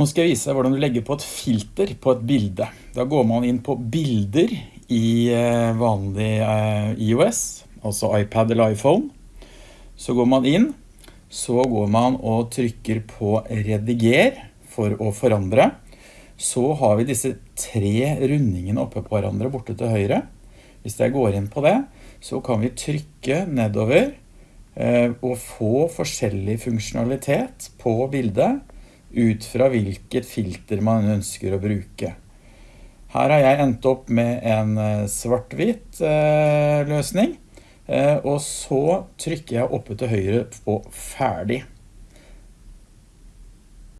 Nå skal jeg vise deg hvordan du legger på et filter på et bilde. Da går man inn på bilder i eh, vanlig eh, iOS, altså iPad eller iPhone. Så går man inn, så går man og trykker på rediger for å forandre. Så har vi disse tre rundingene oppe på hverandre borte til høyre. Hvis jeg går inn på det, så kan vi trykke nedover eh, og få forskjellig funksjonalitet på bildet ut fra hvilket filter man ønsker å bruke. Her har jeg endt opp med en eh, svart-hvitt eh, løsning, eh, og så trykker jeg oppe til høyre på ferdig.